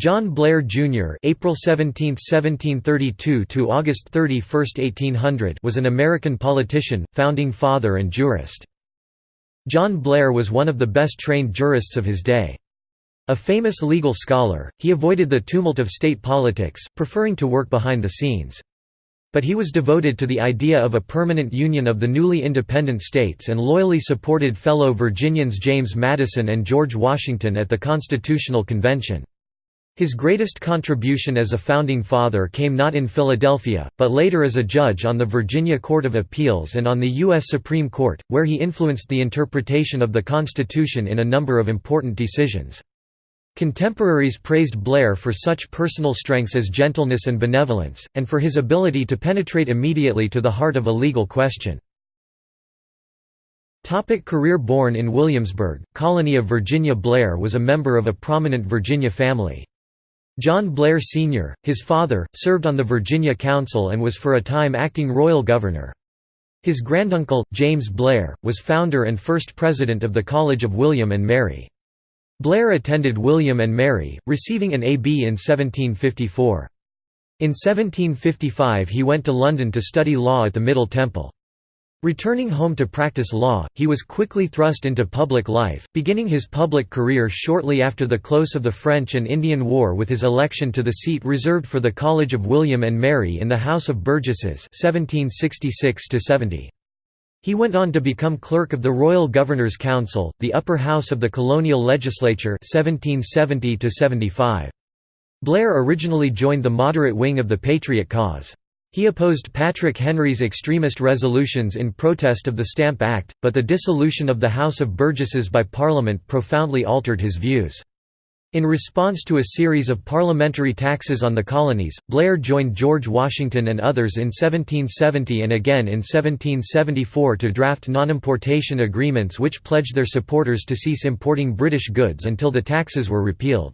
John Blair Jr. (April 17, 1732 to August 31, 1800) was an American politician, founding father and jurist. John Blair was one of the best-trained jurists of his day. A famous legal scholar, he avoided the tumult of state politics, preferring to work behind the scenes. But he was devoted to the idea of a permanent union of the newly independent states and loyally supported fellow Virginians James Madison and George Washington at the Constitutional Convention. His greatest contribution as a founding father came not in Philadelphia, but later as a judge on the Virginia Court of Appeals and on the U.S. Supreme Court, where he influenced the interpretation of the Constitution in a number of important decisions. Contemporaries praised Blair for such personal strengths as gentleness and benevolence, and for his ability to penetrate immediately to the heart of a legal question. Topic career Born in Williamsburg, colony of Virginia Blair was a member of a prominent Virginia family. John Blair Sr., his father, served on the Virginia Council and was for a time acting royal governor. His granduncle, James Blair, was founder and first president of the College of William and Mary. Blair attended William and Mary, receiving an A.B. in 1754. In 1755 he went to London to study law at the Middle Temple. Returning home to practice law, he was quickly thrust into public life, beginning his public career shortly after the close of the French and Indian War with his election to the seat reserved for the College of William and Mary in the House of Burgesses 1766 -70. He went on to become clerk of the Royal Governor's Council, the upper house of the colonial legislature 1770 -75. Blair originally joined the moderate wing of the Patriot cause. He opposed Patrick Henry's extremist resolutions in protest of the Stamp Act, but the dissolution of the House of Burgesses by Parliament profoundly altered his views. In response to a series of parliamentary taxes on the colonies, Blair joined George Washington and others in 1770 and again in 1774 to draft non-importation agreements which pledged their supporters to cease importing British goods until the taxes were repealed.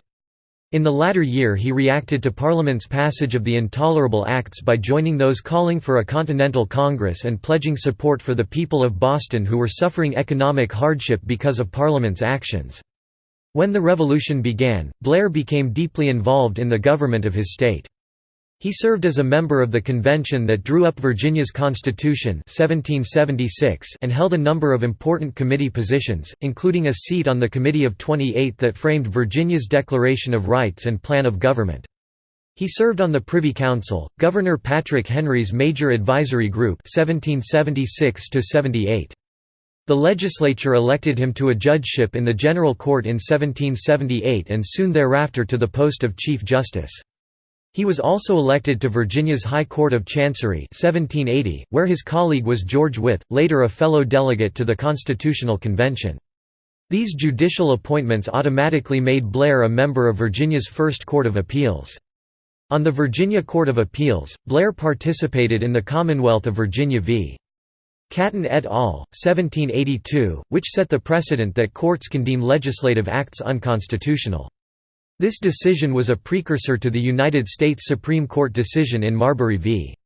In the latter year he reacted to Parliament's passage of the Intolerable Acts by joining those calling for a Continental Congress and pledging support for the people of Boston who were suffering economic hardship because of Parliament's actions. When the Revolution began, Blair became deeply involved in the government of his state. He served as a member of the convention that drew up Virginia's Constitution 1776 and held a number of important committee positions, including a seat on the Committee of 28 that framed Virginia's Declaration of Rights and Plan of Government. He served on the Privy Council, Governor Patrick Henry's Major Advisory Group 1776 -78. The legislature elected him to a judgeship in the General Court in 1778 and soon thereafter to the post of Chief Justice. He was also elected to Virginia's High Court of Chancery 1780, where his colleague was George Wythe, later a fellow delegate to the Constitutional Convention. These judicial appointments automatically made Blair a member of Virginia's First Court of Appeals. On the Virginia Court of Appeals, Blair participated in the Commonwealth of Virginia v. Caton et al., 1782, which set the precedent that courts can deem legislative acts unconstitutional. This decision was a precursor to the United States Supreme Court decision in Marbury v.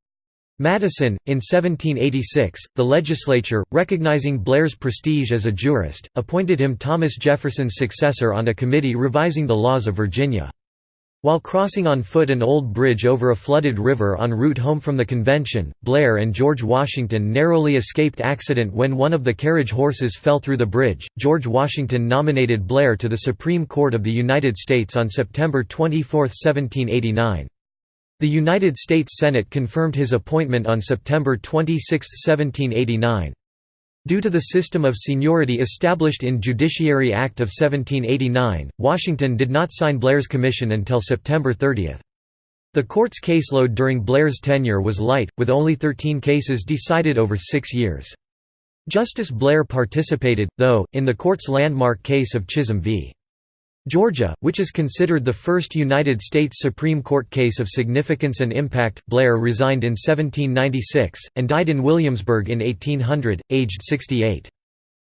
Madison. In 1786, the legislature, recognizing Blair's prestige as a jurist, appointed him Thomas Jefferson's successor on a committee revising the laws of Virginia. While crossing on foot an old bridge over a flooded river en route home from the convention, Blair and George Washington narrowly escaped accident when one of the carriage horses fell through the bridge. George Washington nominated Blair to the Supreme Court of the United States on September 24, 1789. The United States Senate confirmed his appointment on September 26, 1789. Due to the system of seniority established in Judiciary Act of 1789, Washington did not sign Blair's commission until September 30. The court's caseload during Blair's tenure was light, with only 13 cases decided over six years. Justice Blair participated, though, in the court's landmark case of Chisholm v. Georgia, which is considered the first United States Supreme Court case of significance and impact, Blair resigned in 1796, and died in Williamsburg in 1800, aged 68.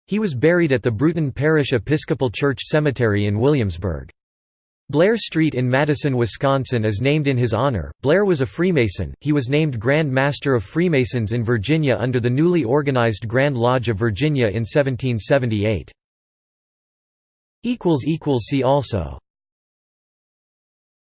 He was buried at the Bruton Parish Episcopal Church Cemetery in Williamsburg. Blair Street in Madison, Wisconsin is named in his honor. Blair was a Freemason. He was named Grand Master of Freemasons in Virginia under the newly organized Grand Lodge of Virginia in 1778. See also